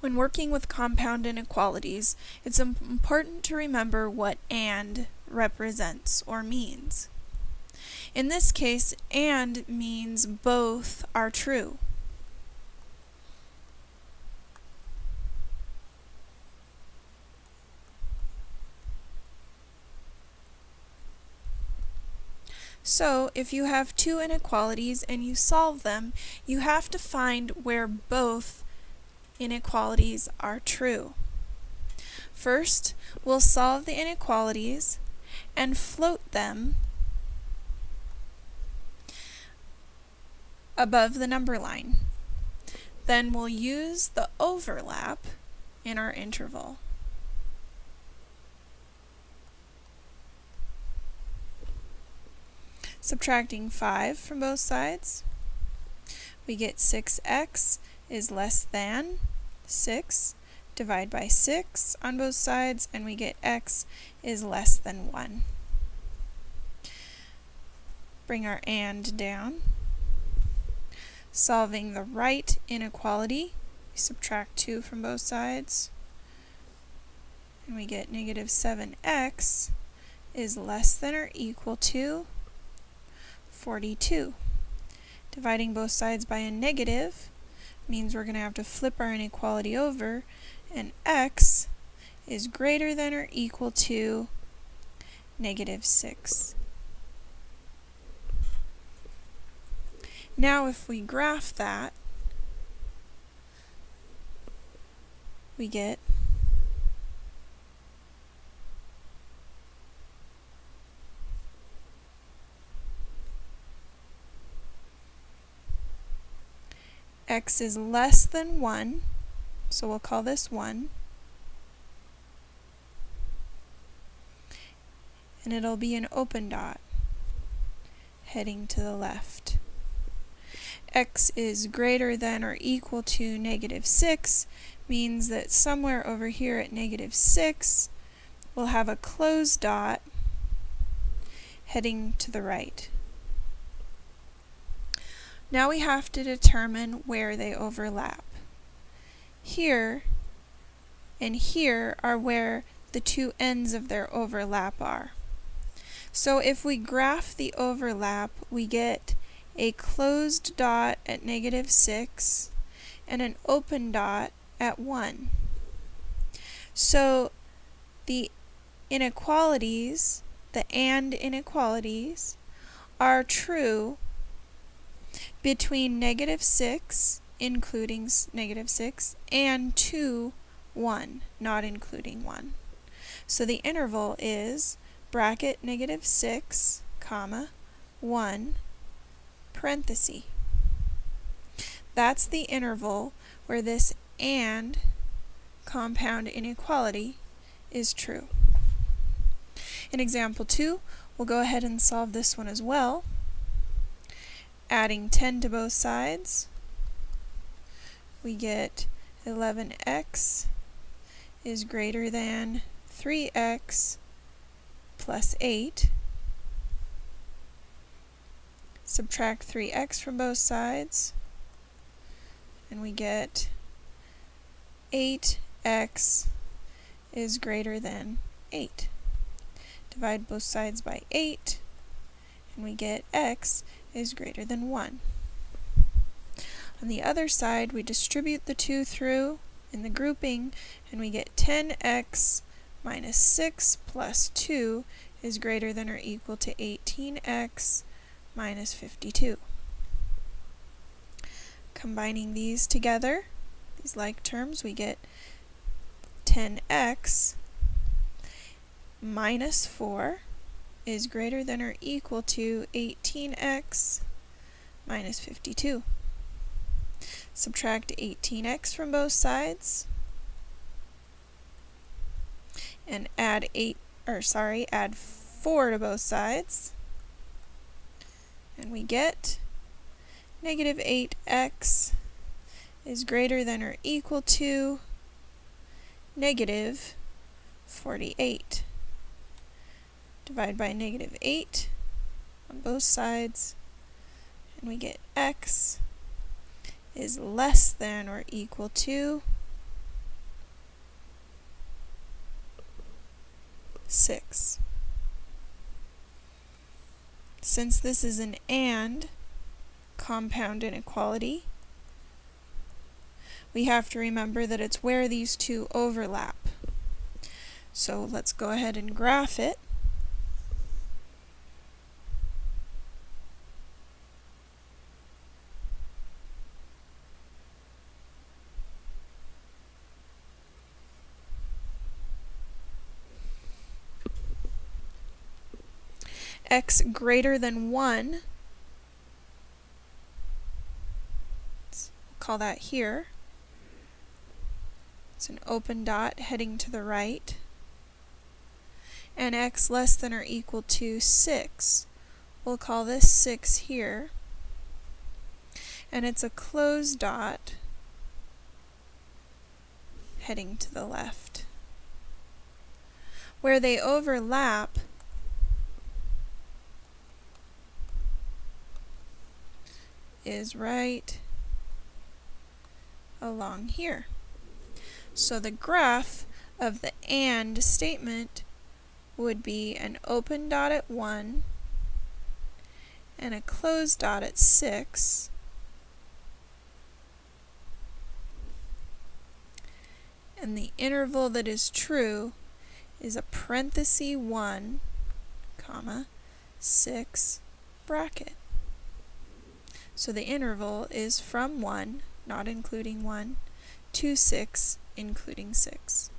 When working with compound inequalities, it's important to remember what AND represents or means. In this case, AND means both are true. So, if you have two inequalities and you solve them, you have to find where both inequalities are true. First, we'll solve the inequalities and float them above the number line. Then we'll use the overlap in our interval. Subtracting 5 from both sides, we get 6x is less than 6. Divide by 6 on both sides, and we get x is less than 1. Bring our and down. Solving the right inequality, subtract 2 from both sides, and we get negative 7x is less than or equal to 42. Dividing both sides by a negative, means we're going to have to flip our inequality over, and x is greater than or equal to negative 6. Now if we graph that, we get x is less than 1, so we'll call this 1. And it'll be an open dot heading to the left. x is greater than or equal to negative 6 means that somewhere over here at negative 6 we'll have a closed dot heading to the right. Now we have to determine where they overlap. Here and here are where the two ends of their overlap are. So if we graph the overlap, we get a closed dot at negative 6 and an open dot at 1. So the inequalities, the AND inequalities, are true between negative 6, including negative 6, and 2, 1, not including 1. So the interval is bracket negative 6, comma, 1, parenthesis. That's the interval where this AND compound inequality is true. In example 2, we'll go ahead and solve this one as well adding 10 to both sides, we get 11x is greater than 3x plus 8. Subtract 3x from both sides, and we get 8x is greater than 8. Divide both sides by 8, and we get x is greater than 1. On the other side, we distribute the 2 through in the grouping, and we get 10x minus 6 plus 2 is greater than or equal to 18x minus 52. Combining these together, these like terms, we get 10x minus 4 is greater than or equal to 18x minus 52. Subtract 18x from both sides and add 8 or sorry, add 4 to both sides. And we get negative 8x is greater than or equal to negative 48 divide by negative 8 on both sides, and we get x is less than or equal to 6. Since this is an AND compound inequality, we have to remember that it's where these two overlap. So let's go ahead and graph it. X greater than 1, let's call that here, it's an open dot heading to the right, and x less than or equal to 6. We'll call this 6 here, and it's a closed dot heading to the left. Where they overlap, is right along here. So the graph of the AND statement would be an open dot at 1 and a closed dot at 6 and the interval that is true is a parenthesis 1 comma 6 bracket. So the interval is from 1, not including 1, to 6, including 6.